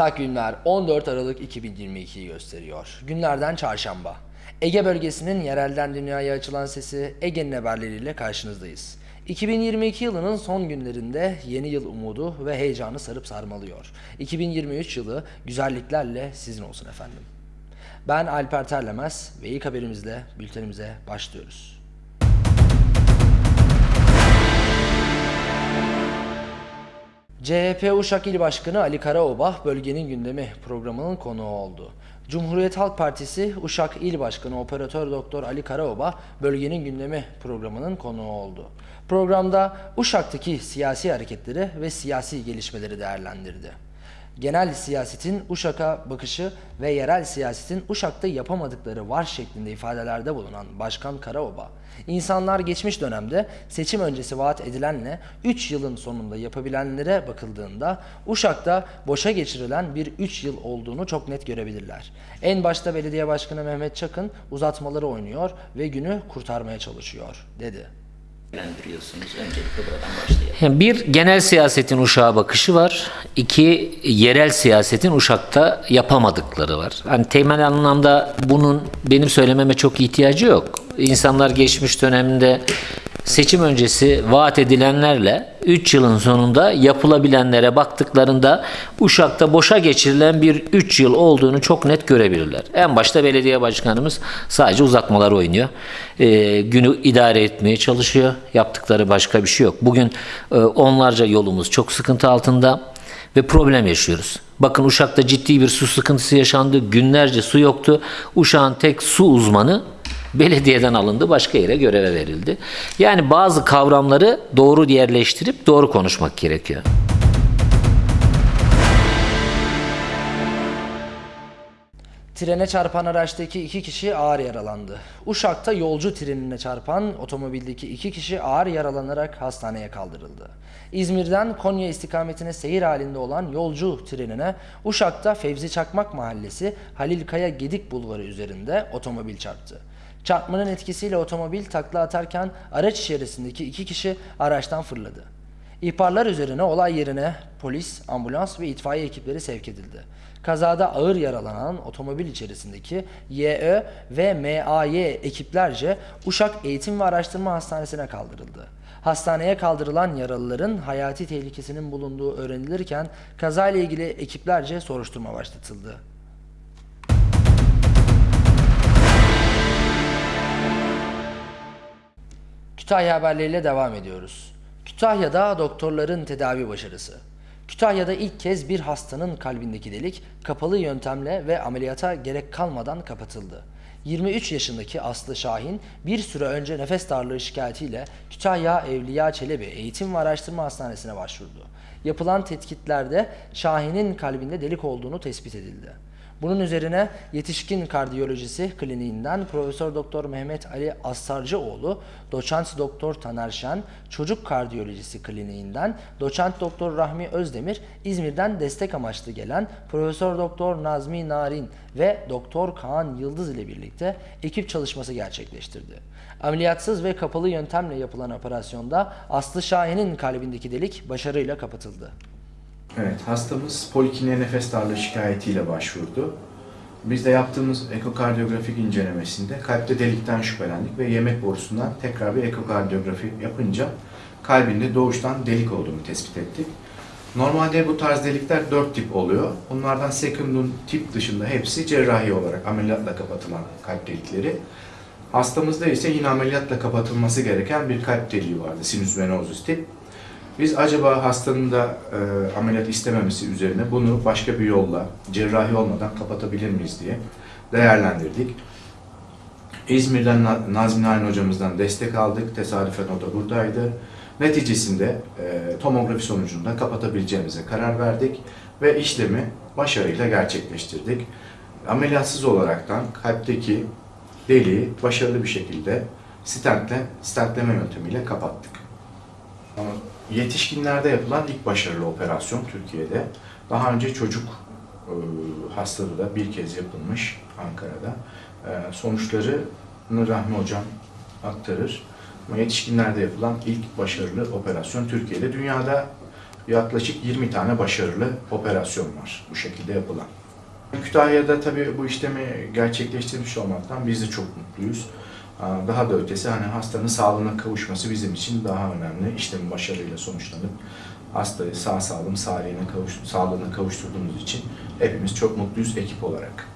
Takvimler 14 Aralık 2022'yi gösteriyor. Günlerden çarşamba. Ege bölgesinin yerelden dünyaya açılan sesi Ege'nin haberleriyle karşınızdayız. 2022 yılının son günlerinde yeni yıl umudu ve heyecanı sarıp sarmalıyor. 2023 yılı güzelliklerle sizin olsun efendim. Ben Alper Terlemez ve ilk haberimizle bültenimize başlıyoruz. CHP Uşak İl Başkanı Ali Karaoba bölgenin gündemi programının konuğu oldu. Cumhuriyet Halk Partisi Uşak İl Başkanı Operatör Doktor Ali Karaoba bölgenin gündemi programının konuğu oldu. Programda Uşak'taki siyasi hareketleri ve siyasi gelişmeleri değerlendirdi genel siyasetin Uşak'a bakışı ve yerel siyasetin Uşak'ta yapamadıkları var şeklinde ifadelerde bulunan Başkan Karaoba, insanlar geçmiş dönemde seçim öncesi vaat edilenle 3 yılın sonunda yapabilenlere bakıldığında Uşak'ta boşa geçirilen bir 3 yıl olduğunu çok net görebilirler. En başta belediye başkanı Mehmet Çakın uzatmaları oynuyor ve günü kurtarmaya çalışıyor dedi. Bir genel siyasetin uşağa bakışı var. İki yerel siyasetin uşakta yapamadıkları var. Hani temel anlamda bunun benim söylememe çok ihtiyacı yok. İnsanlar geçmiş dönemde seçim öncesi vaat edilenlerle 3 yılın sonunda yapılabilenlere baktıklarında Uşak'ta boşa geçirilen bir 3 yıl olduğunu çok net görebilirler. En başta belediye başkanımız sadece uzatmalar oynuyor. Ee, günü idare etmeye çalışıyor. Yaptıkları başka bir şey yok. Bugün e, onlarca yolumuz çok sıkıntı altında ve problem yaşıyoruz. Bakın Uşak'ta ciddi bir su sıkıntısı yaşandı. Günlerce su yoktu. Uşak'ın tek su uzmanı belediyeden alındı, başka yere göreve verildi. Yani bazı kavramları doğru yerleştirip doğru konuşmak gerekiyor. Trene çarpan araçtaki iki kişi ağır yaralandı. Uşak'ta yolcu trenine çarpan otomobildeki iki kişi ağır yaralanarak hastaneye kaldırıldı. İzmir'den Konya istikametine seyir halinde olan yolcu trenine Uşak'ta Fevzi Çakmak Mahallesi Halil Kaya Gedik Bulvarı üzerinde otomobil çarptı. Çarpmanın etkisiyle otomobil takla atarken araç içerisindeki iki kişi araçtan fırladı. İhbarlar üzerine olay yerine polis, ambulans ve itfaiye ekipleri sevk edildi. Kazada ağır yaralanan otomobil içerisindeki YÖ ve MAY ekiplerce Uşak Eğitim ve Araştırma Hastanesi'ne kaldırıldı. Hastaneye kaldırılan yaralıların hayati tehlikesinin bulunduğu öğrenilirken kazayla ilgili ekiplerce soruşturma başlatıldı. Kütahya haberleriyle devam ediyoruz. Kütahya'da doktorların tedavi başarısı. Kütahya'da ilk kez bir hastanın kalbindeki delik kapalı yöntemle ve ameliyata gerek kalmadan kapatıldı. 23 yaşındaki Aslı Şahin bir süre önce nefes darlığı şikayetiyle Kütahya Evliya Çelebi Eğitim ve Araştırma Hastanesi'ne başvurdu. Yapılan tetkiklerde Şahin'in kalbinde delik olduğunu tespit edildi. Bunun üzerine yetişkin kardiyolojisi kliniğinden Profesör Doktor Mehmet Ali Astarcıoğlu, Doçent Doktor Taner Şen, çocuk kardiyolojisi kliniğinden Doçent Doktor Rahmi Özdemir, İzmir'den destek amaçlı gelen Profesör Doktor Nazmi Narin ve Doktor Kaan Yıldız ile birlikte ekip çalışması gerçekleştirdi. Ameliyatsız ve kapalı yöntemle yapılan operasyonda Aslı Şahin'in kalbindeki delik başarıyla kapatıldı. Evet, hastamız polikine nefes darlığı şikayetiyle başvurdu. Biz de yaptığımız ekokardiyografik incelemesinde kalpte delikten şüphelendik ve yemek borusundan tekrar bir ekokardiyografi yapınca kalbinde doğuştan delik olduğunu tespit ettik. Normalde bu tarz delikler dört tip oluyor. Bunlardan sekundum tip dışında hepsi cerrahi olarak ameliyatla kapatılan kalp delikleri. Hastamızda ise yine ameliyatla kapatılması gereken bir kalp deliği vardı, sinüs venosus tip. Biz acaba hastanın da e, ameliyat istememesi üzerine bunu başka bir yolla, cerrahi olmadan kapatabilir miyiz diye değerlendirdik. İzmir'den Na- Nazmi Narin hocamızdan destek aldık. Tesadüfen o da buradaydı. Neticesinde e, tomografi sonucunda kapatabileceğimize karar verdik ve işlemi başarıyla gerçekleştirdik. Ameliyatsız olaraktan kalpteki deliği başarılı bir şekilde stentle, stentleme yöntemiyle kapattık. Ama Yetişkinlerde yapılan ilk başarılı operasyon Türkiye'de. Daha önce çocuk e, hastalığı da bir kez yapılmış Ankara'da. E, sonuçlarını Rahmi Hocam aktarır. Ama yetişkinlerde yapılan ilk başarılı operasyon Türkiye'de. Dünyada yaklaşık 20 tane başarılı operasyon var bu şekilde yapılan. Kütahya'da tabii bu işlemi gerçekleştirmiş olmaktan biz de çok mutluyuz. Aa, Daha da ötesi hani hastanın sağlığına kavuşması bizim için daha önemli. İşlemin başarıyla sonuçlanıp hastayı sağ salim sağlığına, kavuş, sağlığına kavuşturduğumuz için hepimiz çok mutluyuz ekip olarak.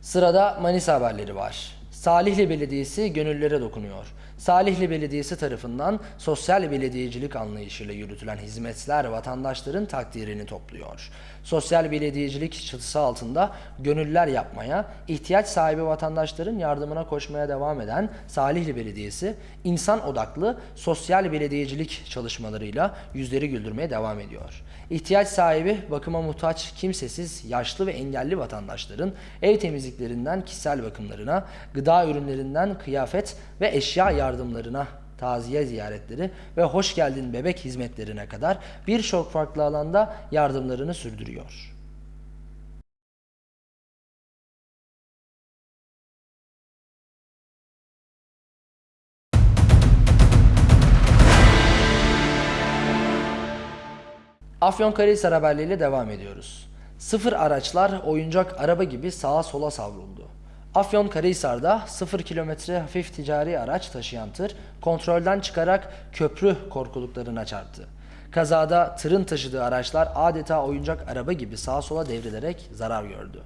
Sırada Manisa haberleri var. Salihli Belediyesi gönüllere dokunuyor. Salihli Belediyesi tarafından sosyal belediyecilik anlayışıyla yürütülen hizmetler vatandaşların takdirini topluyor. Sosyal belediyecilik çatısı altında gönüller yapmaya, ihtiyaç sahibi vatandaşların yardımına koşmaya devam eden Salihli Belediyesi, insan odaklı sosyal belediyecilik çalışmalarıyla yüzleri güldürmeye devam ediyor. İhtiyaç sahibi, bakıma muhtaç, kimsesiz, yaşlı ve engelli vatandaşların ev temizliklerinden kişisel bakımlarına, gıda ürünlerinden kıyafet ve eşya yardımlarına, taziye ziyaretleri ve hoş geldin bebek hizmetlerine kadar birçok farklı alanda yardımlarını sürdürüyor. Afyonkarahisar haberleriyle devam ediyoruz. Sıfır araçlar oyuncak araba gibi sağa sola savruldu. Afyonkarahisar'da sıfır kilometre hafif ticari araç taşıyan tır kontrolden çıkarak köprü korkuluklarına çarptı. Kazada tırın taşıdığı araçlar adeta oyuncak araba gibi sağa sola devrilerek zarar gördü.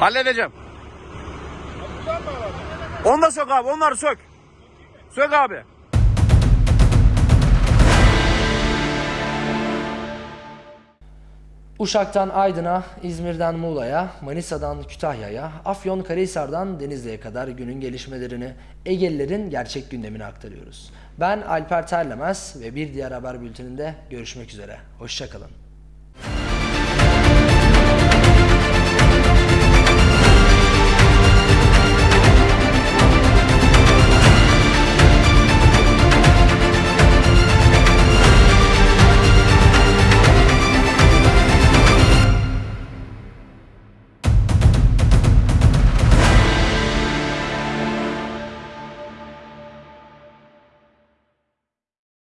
Halledeceğim. Onu da sök abi, onları sök. Sök abi. Uşak'tan Aydın'a, İzmir'den Muğla'ya, Manisa'dan Kütahya'ya, Afyonkarahisar'dan Denizli'ye kadar günün gelişmelerini, Egelilerin gerçek gündemini aktarıyoruz. Ben Alper Terlemez ve bir diğer haber bülteninde görüşmek üzere. Hoşçakalın.